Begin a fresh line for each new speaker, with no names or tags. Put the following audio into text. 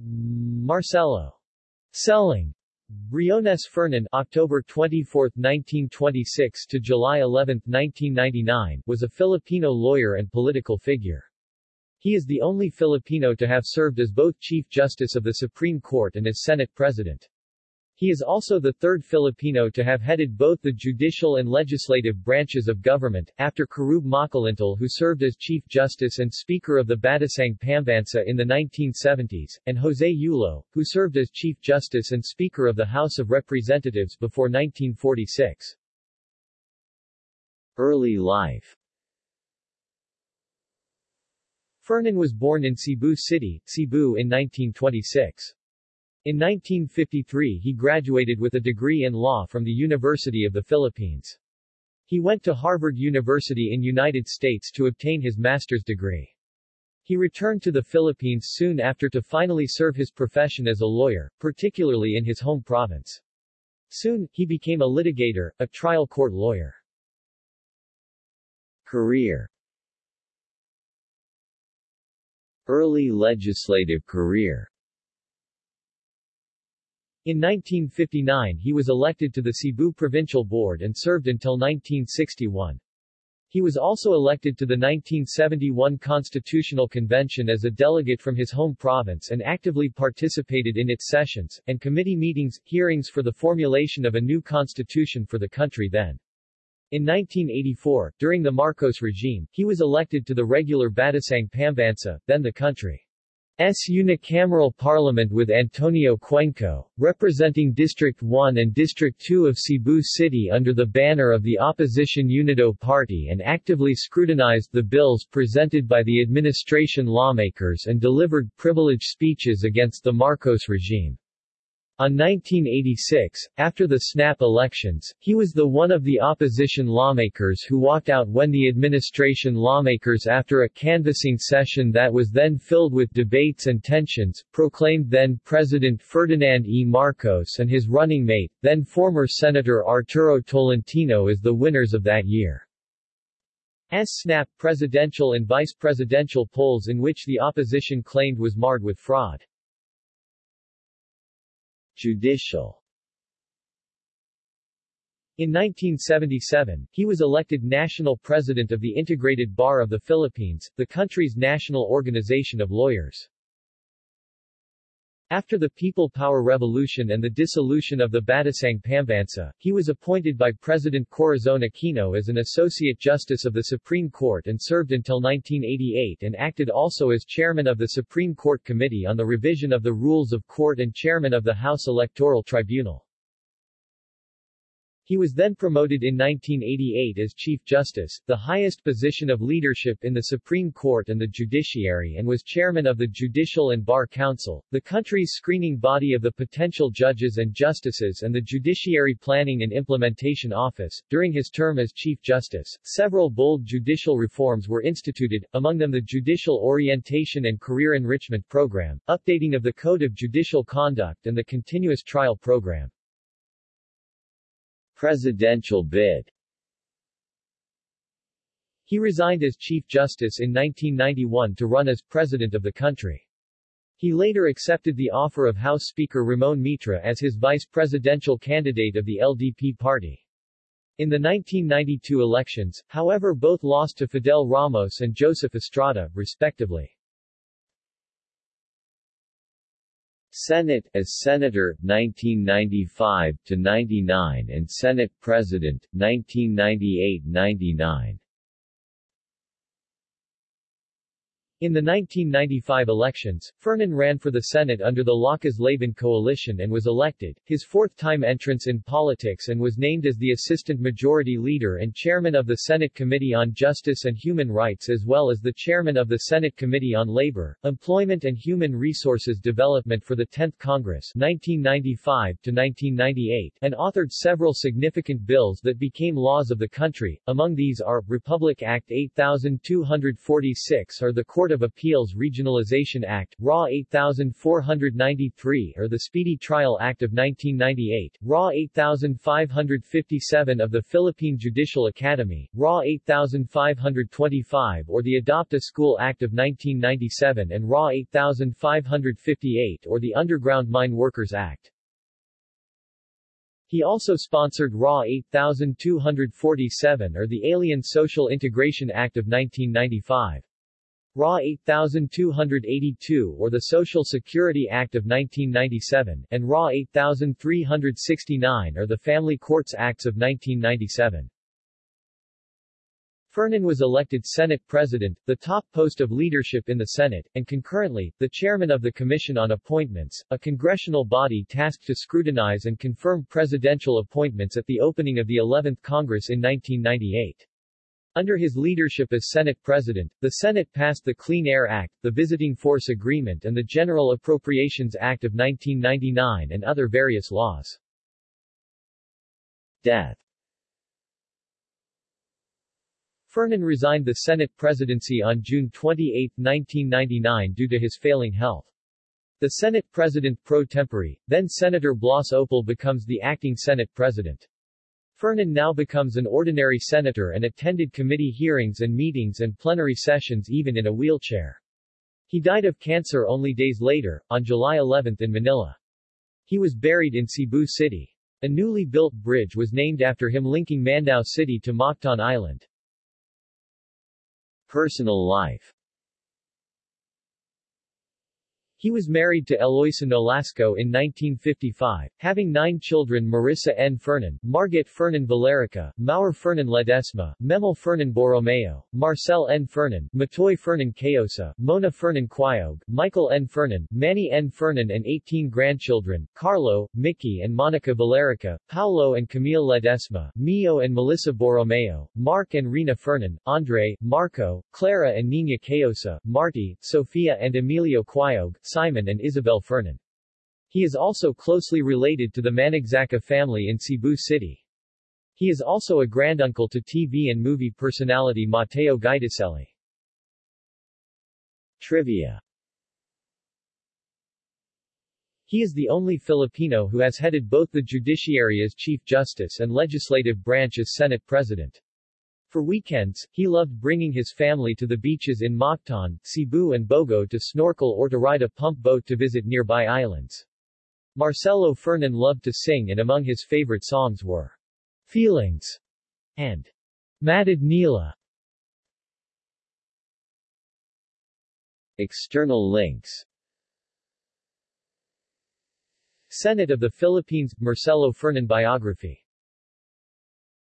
Marcelo Selling Briones Fernan October 24, 1926 to July 11, 1999 was a Filipino lawyer and political figure. He is the only Filipino to have served as both Chief Justice of the Supreme Court and as Senate President. He is also the third Filipino to have headed both the judicial and legislative branches of government, after Querube Makalintal who served as Chief Justice and Speaker of the Batasang Pambansa in the 1970s, and Jose Yulo, who served as Chief Justice and Speaker of the House of Representatives before 1946.
Early life
Fernan was born in Cebu City, Cebu in 1926. In 1953 he graduated with a degree in law from the University of the Philippines. He went to Harvard University in United States to obtain his master's degree. He returned to the Philippines soon after to finally serve his profession as a lawyer, particularly in his home province. Soon, he became a litigator, a trial court lawyer.
Career Early legislative career
in 1959 he was elected to the Cebu Provincial Board and served until 1961. He was also elected to the 1971 Constitutional Convention as a delegate from his home province and actively participated in its sessions, and committee meetings, hearings for the formulation of a new constitution for the country then. In 1984, during the Marcos regime, he was elected to the regular Batasang Pambansa, then the country. S unicameral parliament with Antonio Cuenco, representing District 1 and District 2 of Cebu City under the banner of the opposition Unido Party and actively scrutinized the bills presented by the administration lawmakers and delivered privileged speeches against the Marcos regime. On 1986, after the snap elections, he was the one of the opposition lawmakers who walked out when the administration lawmakers after a canvassing session that was then filled with debates and tensions, proclaimed then President Ferdinand E. Marcos and his running mate, then former Senator Arturo Tolentino as the winners of that year. S snap presidential and vice presidential polls in which the opposition claimed was marred with fraud.
Judicial
In 1977, he was elected National President of the Integrated Bar of the Philippines, the country's national organization of lawyers. After the People Power Revolution and the dissolution of the Batasang Pambansa, he was appointed by President Corazon Aquino as an Associate Justice of the Supreme Court and served until 1988 and acted also as Chairman of the Supreme Court Committee on the Revision of the Rules of Court and Chairman of the House Electoral Tribunal. He was then promoted in 1988 as Chief Justice, the highest position of leadership in the Supreme Court and the judiciary and was chairman of the Judicial and Bar Council, the country's screening body of the potential judges and justices and the Judiciary Planning and Implementation Office. During his term as Chief Justice, several bold judicial reforms were instituted, among them the Judicial Orientation and Career Enrichment Program, updating of the Code of Judicial Conduct and the Continuous Trial Program.
Presidential bid
He resigned as Chief Justice in 1991 to run as President of the country. He later accepted the offer of House Speaker Ramon Mitra as his vice presidential candidate of the LDP party. In the 1992 elections, however both lost to Fidel Ramos and Joseph Estrada, respectively.
Senate as Senator 1995 to 99 and Senate President 1998-99
In the 1995 elections, Fernan ran for the Senate under the Lakas Laban coalition and was elected, his fourth time entrance in politics and was named as the Assistant Majority Leader and Chairman of the Senate Committee on Justice and Human Rights as well as the Chairman of the Senate Committee on Labor, Employment and Human Resources Development for the 10th Congress 1995-1998 and authored several significant bills that became laws of the country, among these are, Republic Act 8246 or the Court Court of Appeals Regionalization Act, RA 8493 or the Speedy Trial Act of 1998, RA 8557 of the Philippine Judicial Academy, RA 8525 or the Adopt a School Act of 1997 and RA 8558 or the Underground Mine Workers Act. He also sponsored RA 8247 or the Alien Social Integration Act of 1995. RA 8282 or the Social Security Act of 1997, and RA 8369 or the Family Courts Acts of 1997. Fernan was elected Senate President, the top post of leadership in the Senate, and concurrently, the chairman of the Commission on Appointments, a congressional body tasked to scrutinize and confirm presidential appointments at the opening of the 11th Congress in 1998. Under his leadership as Senate President, the Senate passed the Clean Air Act, the Visiting Force Agreement and the General Appropriations Act of 1999 and other various laws.
Death
Fernan resigned the Senate presidency on June 28, 1999 due to his failing health. The Senate President pro tempore, then Senator Blas Ople becomes the acting Senate President. Fernan now becomes an ordinary senator and attended committee hearings and meetings and plenary sessions even in a wheelchair. He died of cancer only days later, on July 11 in Manila. He was buried in Cebu City. A newly built bridge was named after him linking Mandaue City to Mactan Island.
Personal life
He was married to Eloisa Nolasco in 1955, having nine children Marissa N. Fernan, Margit Fernan Valerica, Maur Fernan Ledesma, Memel Fernan Borromeo, Marcel N. Fernan, Matoy Fernan Cayosa, Mona Fernan Quiog, Michael N. Fernan, Manny N. Fernan and 18 grandchildren, Carlo, Mickey and Monica Valerica, Paulo and Camille Ledesma, Mio and Melissa Borromeo, Mark and Rina Fernan, Andre, Marco, Clara and Nina Cayosa, Marty, Sofia and Emilio Quiog, Simon and Isabel Fernan. He is also closely related to the Managzaca family in Cebu City. He is also a granduncle to TV and movie personality Mateo Guidicelli.
Trivia
He is the only Filipino who has headed both the judiciary as Chief Justice and legislative branch as Senate President. For weekends, he loved bringing his family to the beaches in Mactan, Cebu and Bogo to snorkel or to ride a pump boat to visit nearby islands. Marcelo Fernan loved to sing and among his favorite songs were Feelings and Matud Nila.
External links
Senate of the Philippines – Marcelo Fernan biography